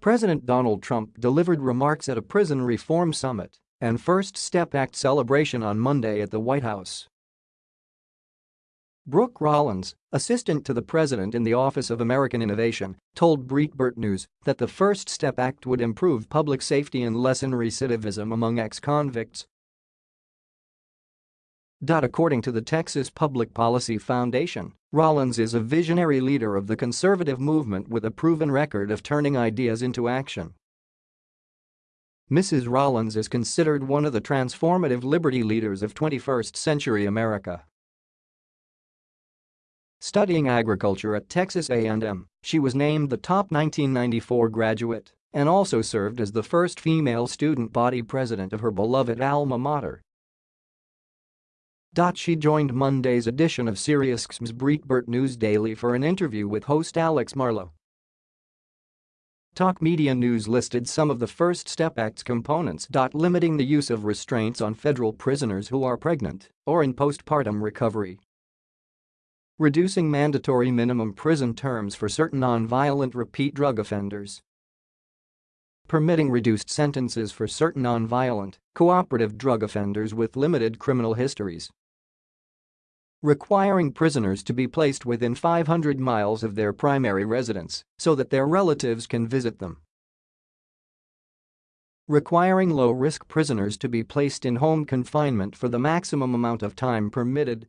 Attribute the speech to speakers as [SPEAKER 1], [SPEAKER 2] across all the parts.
[SPEAKER 1] President Donald Trump delivered remarks at a prison reform summit and First Step Act celebration on Monday at the White House. Brooke Rollins, assistant to the president in the Office of American Innovation, told Breitbart News that the First Step Act would improve public safety and lessen recidivism among ex-convicts. According to the Texas Public Policy Foundation, Rollins is a visionary leader of the conservative movement with a proven record of turning ideas into action. Mrs. Rollins is considered one of the transformative liberty leaders of 21st century America. Studying agriculture at Texas A&M, she was named the top 1994 graduate and also served as the first female student body president of her beloved alma mater. She joined Monday's edition of SiriusXM's Breitbart News Daily for an interview with host Alex Marlow. Talk Media News listed some of the First Step Act's components. Limiting the use of restraints on federal prisoners who are pregnant or in postpartum recovery. Reducing mandatory minimum prison terms for certain nonviolent repeat drug offenders permitting reduced sentences for certain nonviolent, cooperative drug offenders with limited criminal histories requiring prisoners to be placed within 500 miles of their primary residence so that their relatives can visit them. Requiring low-risk prisoners to be placed in home confinement for the maximum amount of time permitted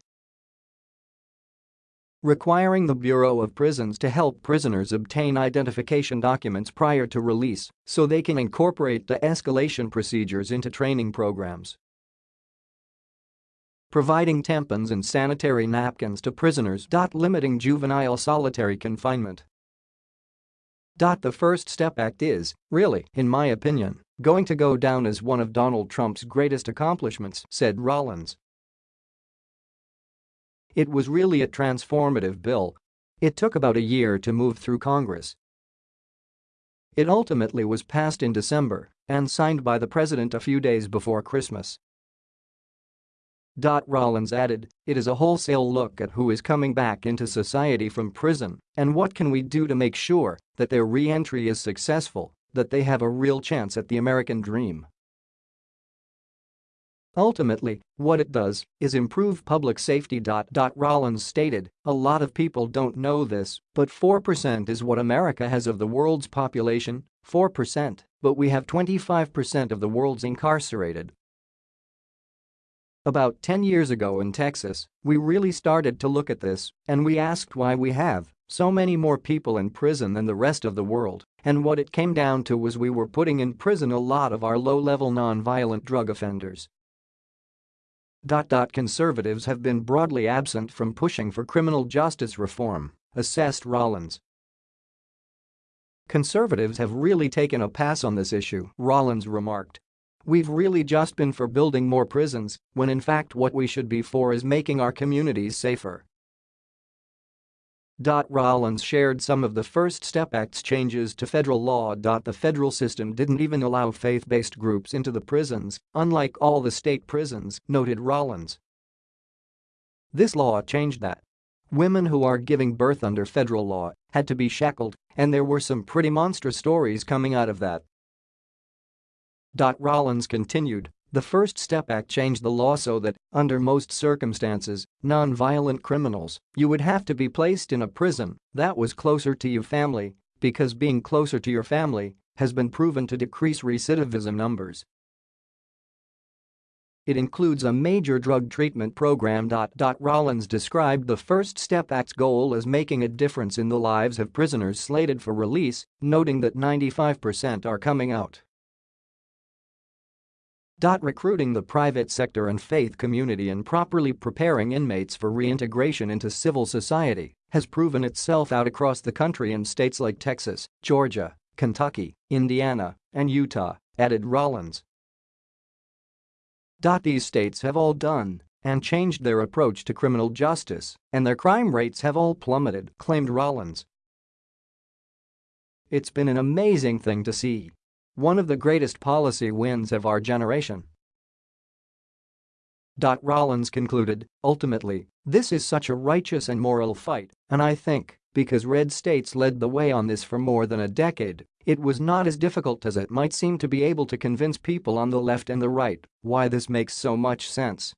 [SPEAKER 1] requiring the Bureau of Prisons to help prisoners obtain identification documents prior to release so they can incorporate de-escalation procedures into training programs providing tampons and sanitary napkins to prisoners. Limiting juvenile solitary confinement. The First Step Act is, really, in my opinion, going to go down as one of Donald Trump's greatest accomplishments, said Rollins. It was really a transformative bill. It took about a year to move through Congress. It ultimately was passed in December and signed by the president a few days before Christmas. Rollins added, it is a wholesale look at who is coming back into society from prison and what can we do to make sure that their re-entry is successful, that they have a real chance at the American dream. Ultimately, what it does is improve public safety. Rollins stated, a lot of people don't know this, but 4% is what America has of the world's population, 4%, but we have 25% of the world's incarcerated, about 10 years ago in Texas, we really started to look at this, and we asked why we have so many more people in prison than the rest of the world, and what it came down to was we were putting in prison a lot of our low-level non-violent drug offenders. Conservatives have been broadly absent from pushing for criminal justice reform, assessed Rollins. Conservatives have really taken a pass on this issue, Rollins remarked. We've really just been for building more prisons, when in fact what we should be for is making our communities safer. Rollins shared some of the First Step Act's changes to federal law. The federal system didn't even allow faith-based groups into the prisons, unlike all the state prisons, noted Rollins. This law changed that. Women who are giving birth under federal law had to be shackled, and there were some pretty monstrous stories coming out of that. Rollins continued, the First Step Act changed the law so that, under most circumstances, non-violent criminals, you would have to be placed in a prison that was closer to your family because being closer to your family has been proven to decrease recidivism numbers. It includes a major drug treatment program. Rollins described the First Step Act's goal as making a difference in the lives of prisoners slated for release, noting that 95% are coming out. Recruiting the private sector and faith community and properly preparing inmates for reintegration into civil society has proven itself out across the country in states like Texas, Georgia, Kentucky, Indiana, and Utah, added Rollins. These states have all done and changed their approach to criminal justice, and their crime rates have all plummeted, claimed Rollins. It's been an amazing thing to see. One of the greatest policy wins of our generation. Rollins concluded, ultimately, this is such a righteous and moral fight, and I think, because red states led the way on this for more than a decade, it was not as difficult as it might seem to be able to convince people on the left and the right why this makes so much sense.